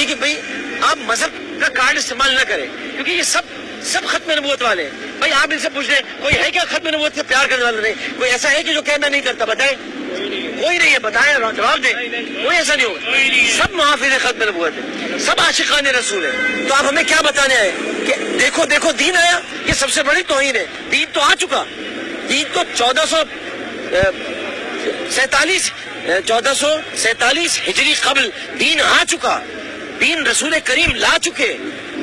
آتی ہے کہ بھئی آپ مذہب کا کارڈ استعمال نہ کریں، کیونکہ یہ سب سب ختم نبوت والے ہیں۔ بھائی آپ ان سے پوچھ لیں کوئی ہے کیا ختم نبوت سے پیار کرنے والا نہیں؟ کوئی ایسا ہے کہ جو کہ میں نہیں کرتا؟ بتائیں۔ کوئی نہیں ہے، بتائیں، جواب دیں۔ کوئی ایسا نہیں ہوگا۔ سب محافظ ختم نبوت ہے سب عاشقان رسول ہے تو آپ ہمیں کیا بتانے آئے کہ دیکھو دیکھو، دین آیا۔ یہ سب سے بڑی توہین ہے۔ دین تو آ چکا۔ دین تو چودہ سو سینتالیس چودہ سو سینتالیس ہجری قبل دین آ چکا۔ دین رسول کریم لا چکے۔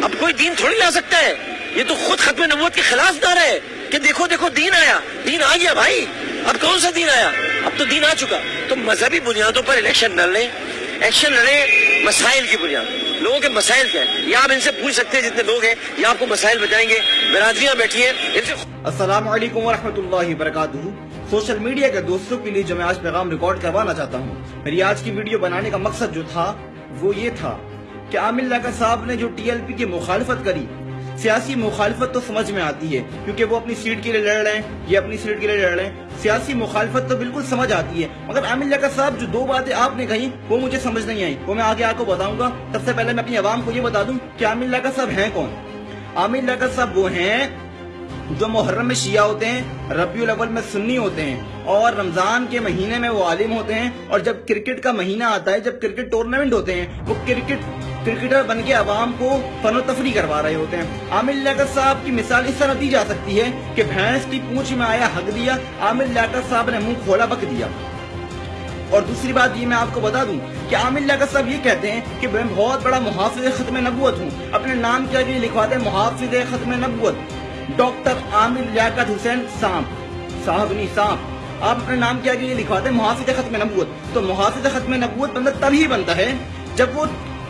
اب کوئی دین تھوڑی لا سکتا ہے۔ یہ تو خود ختم نبوت کے خلاف نہ رہے کہ دیکھو دیکھو، دین آیا۔ دین آ گیا بھائی۔ اب کون سا دین آیا؟ اب تو دین آ چکا۔ تو مذہبی بنیادوں پر الیکشن نہ لیں۔ ایکشن لڑے مسائل کی بنیاد۔ لوگوں کے مسائل کیا ہے یا آپ ان سے پوچھ سکتے ہیں جتنے لوگ ہیں۔ یا آپ کو مسائل بتائیں گے۔ برادریاں بیٹھی ہیں۔ ان سے السلام علیکم ورحمۃ اللہ وبرکاتہ۔ سوشل میڈیا کے دوستوں کے لیے جو میں آج پیغام ریکارڈ کروانا چاہتا ہوں۔ میری آج کی ویڈیو بنانے کا مقصد جو تھا، وہ یہ تھا۔ کہ عامر لاکر صاحب نے جو ٹی ایل پی کی مخالفت کری، سیاسی مخالفت تو سمجھ میں آتی ہے، کیونکہ وہ اپنی سیٹ کے لیے لڑ رہے ہیں، یہ اپنی سیٹ کے لیے لڑ رہے ہیں۔ سیاسی مخالفت تو بالکل سمجھ آتی ہے، مگر عامر لاکر صاحب جو دو باتیں آپ نے کہیں، وہ مجھے سمجھ نہیں آئی وہ میں آگے آپ کو بتاؤں گا۔ سب سے پہلے میں اپنی عوام کو یہ بتا دوں کہ عامر لاکر صاحب ہیں کون۔ عامر لاکر صاحب وہ ہیں جو محرم میں شیعہ ہوتے ہیں، ربیع الاول میں سنی ہوتے ہیں، اور رمضان کے مہینے میں وہ عالم ہوتے ہیں، اور جب کرکٹ کا مہینہ آتا ہے، جب کرکٹ ٹورنامنٹ ہوتے ہیں، وہ کرکٹ کرکٹر بن کے عوام کو فن و تفریح کروا رہے ہوتے ہیں۔ عامر لیاقت صاحب کی مثال اس طرح دی جا سکتی ہے کہ بھینس کی پونچھ میں آیا حق دیا، عامر لیاقت صاحب نے منہ کھولا بک دیا۔ اور دوسری بات یہ میں آپ کو بتا دوں کہ عامر لیاقت صاحب یہ کہتے ہیں کہ میں بہت بڑا محافظ ختم نبوت ہوں، اپنے نام کیا کہ لکھواتے ہیں محافظ ختم نبوت۔ ڈاکٹر عامر لیاقت حسین سانپ صاحب نہیں سانپ آپ اپنے نام کیا کہ یہ لکھواتے ہیں محافظ ختم نبوت۔ تو محافظ ختم نبوت بندہ تب ہی بنتا ہے جب وہ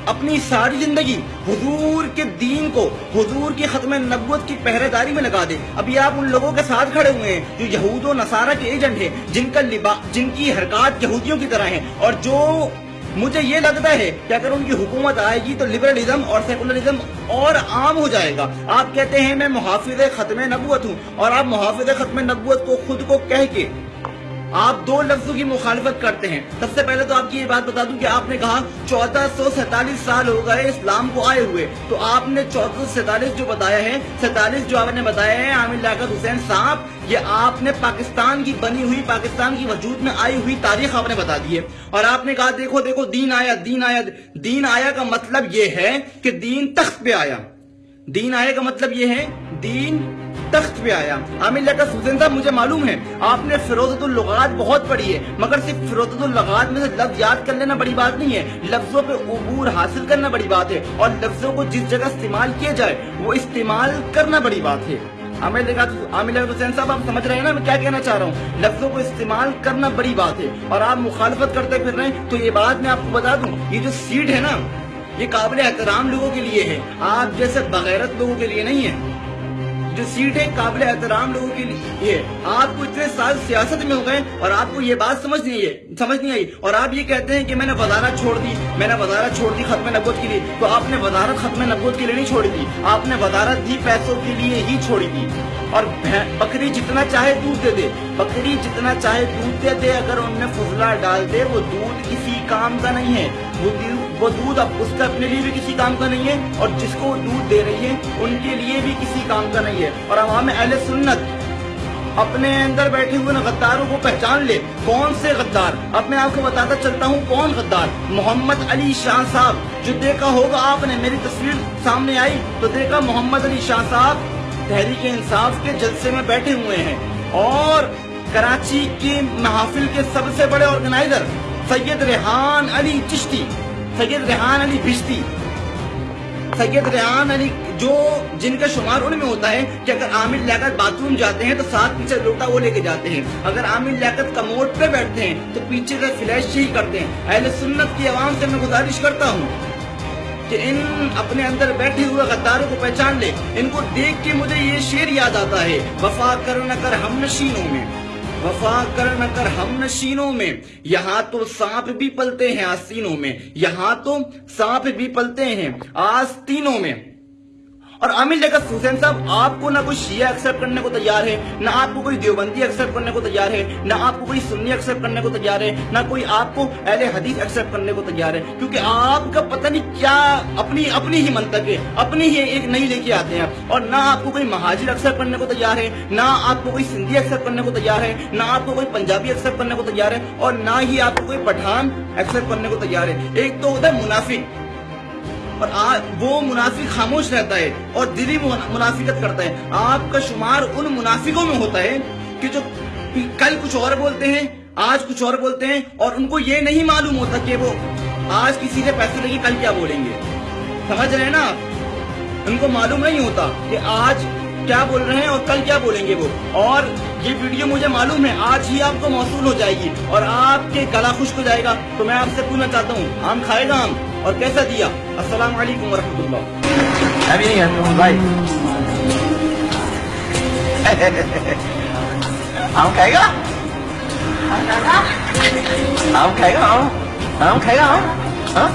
اپنی ساری زندگی حضور کے دین کو، حضور کی ختم نبوت کی پہرے داری میں لگا دے۔ ابھی آپ ان لوگوں کے ساتھ کھڑے ہوئے ہیں جو یہود و نصارہ کے ایجنٹ ہیں، جن کا لبا، جن کی حرکات یہودیوں کی طرح ہیں۔ اور جو مجھے یہ لگتا ہے کہ اگر ان کی حکومت آئے گی تو لبرلزم اور سیکولرزم اور عام ہو جائے گا۔ آپ کہتے ہیں میں محافظ ختم نبوت ہوں اور آپ محافظ ختم نبوت کو خود کو کہہ کے آپ دو لفظوں کی مخالفت کرتے ہیں۔ سب سے پہلے تو آپ کی یہ بات بتا دوں کہ آپ نے کہا چودہ سو سینتالیس سال ہو گئے اسلام کو آئے ہوئے۔ تو آپ نے چودہ سو سینتالیس جو بتایا ہے، سینتالیس جو آپ نے بتایا ہے، عامر لاکت حسین صاحب، یہ آپ نے پاکستان کی بنی ہوئی، پاکستان کی وجود میں آئی ہوئی تاریخ آپ نے بتا دی ہے۔ اور آپ نے کہا، دیکھو دیکھو، دین آیا دین آیا دین آیا کا مطلب یہ ہے کہ دین تخت پہ آیا۔ دین آیا کا مطلب یہ ہے، دین تخت پہ آیا۔ عامر لیاقت حسین صاحب مجھے معلوم ہے۔ آپ نے فروزت اللغات بہت پڑھی ہے، مگر صرف فروزت اللغات میں سے لفظ یاد کر لینا بڑی بات نہیں ہے۔ لفظوں پہ عبور حاصل کرنا بڑی بات ہے، اور لفظوں کو جس جگہ استعمال کیا جائے، وہ استعمال کرنا بڑی بات ہے۔ عامر لیاقت حسین صاحب، آپ سمجھ رہے ہیں نا میں کیا کہنا چاہ رہا ہوں؟ لفظوں کو استعمال کرنا بڑی بات ہے، اور آپ مخالفت کرتے پھر رہے ہیں۔ تو یہ بات میں آپ کو بتا دوں، یہ جو سیٹ ہے نا، یہ قابل احترام لوگوں کے لیے ہے۔ آپ جیسے بغیرت لوگوں کے لیے نہیں ہے۔ جو سیٹ ہے قابل احترام لوگوں کے لیے آپ کو اتنے سال سیاست میں ہو گئے اور آپ کو یہ بات سمجھ نہیں ہے سمجھ نہیں آئی۔ اور آپ یہ کہتے ہیں کہ میں نے وزارت چھوڑ دی، میں نے وزارت چھوڑ دی ختم نبوت کے لیے۔ تو آپ نے وزارت ختم نبوت کے لیے نہیں چھوڑی تھی، آپ نے وزارت دی پیسوں کے لیے ہی چھوڑی تھی۔ اور بکری جتنا چاہے دودھ دے دے۔ بکری جتنا چاہے دودھ دے دے، اگر ان میں فضلہ ڈال دے، وہ دودھ کسی کام کا نہیں ہے۔ وہ دودھ اب اس کا اپنے لیے بھی کسی کام کا نہیں ہے، اور جس کو دودھ دے رہی ہے، ان کے لیے بھی کسی کام کا نہیں ہے۔ اور عوام اہل سنت اپنے اندر بیٹھے ہوئے غداروں کو پہچان لے۔ کون سے غدار؟ اب میں آپ کو بتاتا چلتا ہوں کون غدار۔ محمد علی شاہ صاحب۔ جو دیکھا ہوگا آپ نے، میری تصویر سامنے آئی تو دیکھا محمد علی شاہ صاحب تحریک انصاف کے جلسے میں بیٹھے ہوئے ہیں اور کراچی کی محافل کے سب سے بڑے آرگنائزر سید ریحان علی چشتی، سید ریحان علی بشتی، سید ریحان علی جو جن کا شمار ان میں ہوتا ہے کہ اگر عامر لیاقت باتھ روم جاتے ہیں تو ساتھ پیچھے لوٹا وہ لے کے جاتے ہیں۔ اگر عامر لیاقت کموڈ پہ بیٹھتے ہیں تو پیچھے سے فلیش ہی کرتے ہیں۔ اہل سنت کی عوام سے میں گزارش کرتا ہوں کہ ان اپنے اندر بیٹھے ہوئے غداروں کو پہچان لے۔ ان کو دیکھ کے مجھے یہ شعر یاد آتا ہے، وفا کر نہ کر ہم نشینوں میں۔ وفا کر نہ کر ہم نشینوں میں۔ یہاں تو سانپ بھی پلتے ہیں آستینوں میں۔ یہاں تو سانپ بھی پلتے ہیں آستینوں میں۔ اور عامل جگت حسین صاحب، آپ کو نہ کوئی شیعہ ایکسپٹ کرنے کو تیار ہے، نہ آپ کو کوئی دیوبندی ایکسپٹ کرنے کو تیار ہے، نہ آپ کو کوئی سنی ایکسپٹ کرنے کو تیار ہے، نہ کوئی آپ کو اہل حدیث ایکسپٹ کرنے کو تیار ہے۔ کیونکہ آپ کا پتہ نہیں کیا اپنی اپنی ہی منطق ہے، اپنی ہی ایک نئی لے کے آتے ہیں۔ اور نہ آپ کو کوئی مہاجر ایکسپٹ کرنے کو تیار ہے، نہ آپ کو کوئی سندھی ایکسپٹ کرنے کو تیار ہے، نہ آپ کو کوئی پنجابی ایکسپٹ کرنے کو تیار ہے، اور نہ ہی آپ کو کوئی پٹھان ایکسپٹ کرنے کو تیار ہے۔ ایک تو ہوتا ہے منافق۔ اور وہ منافق خاموش رہتا ہے اور دلی منافقت کرتا ہے۔ آپ کا شمار ان منافقوں میں ہوتا ہے کہ جو کل کچھ اور بولتے ہیں، آج کچھ اور بولتے ہیں اور ان کو یہ نہیں معلوم ہوتا کہ وہ آج کسی سے پیسے لے کے کل کیا بولیں گے۔ سمجھ رہے ہیں نا ان کو معلوم نہیں ہوتا کہ آج کیا بول رہے ہیں اور کل کیا بولیں گے وہ۔ اور یہ ویڈیو مجھے معلوم ہے، آج ہی آپ کو موصول ہو جائے گی اور آپ کے گلا خشک ہو جائے گا۔ تو میں آپ سے پوچھنا چاہتا ہوں، آم کھائے گا آم؟ اور کیسا دیا؟ السلام علیکم ورحمۃ اللہ۔ ابھی نہیں بھائی۔ آم کھائے گا؟ آم کھائے گا، آم؟ آم کھائے گا، آم؟ ہاں؟